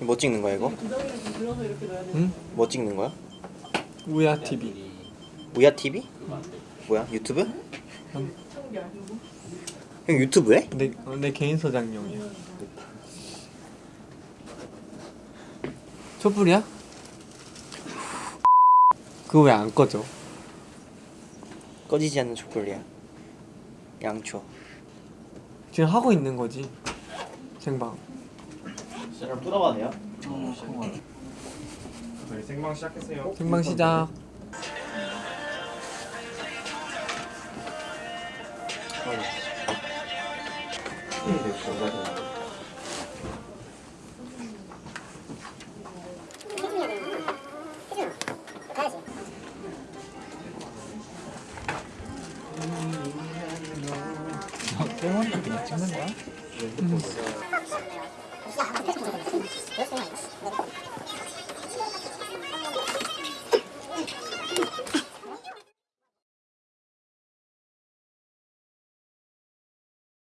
뭐 찍는 거야 이거? 응? 뭐 찍는 거야? 우야 TV. 우야 TV? 뭐야 유튜브? 형 유튜브 해? 내, 어, 내 개인 소장용이야. 촛불이야? 그거 왜 안 꺼져? 꺼지지 않는 촛불이야. 양초. 지금 하고 있는 거지. 생방. 그냥 뚫어봐네요. 저희 생방 시작했어요. 생방 시작. 어. 병원이 찍는 거야? 음.